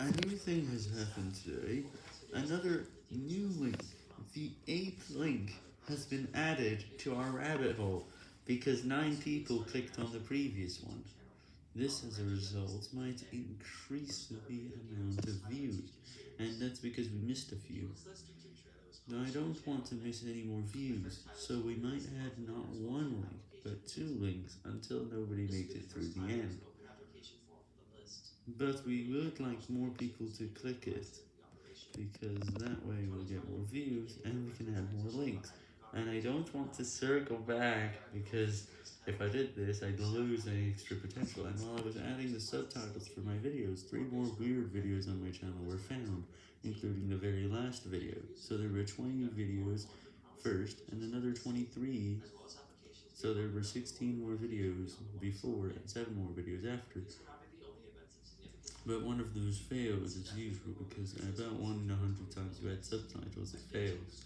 A new thing has happened today. Another new link. The eighth link has been added to our rabbit hole because nine people clicked on the previous one. This, as a result, might increase the amount of views, and that's because we missed a few. Now, I don't want to miss any more views, so we might add not one link, but two links until nobody makes it through the end. But we would like more people to click it, because that way we'll get more views and we can add more links. And I don't want to circle back, because if I did this, I'd lose any extra potential. And while I was adding the subtitles for my videos, three more weird videos on my channel were found, including the very last video. So there were 20 videos first, and another 23 so there were 16 more videos before and 7 more videos after. But one of those fails as usual because about 1 in a 100 times you add subtitles it fails.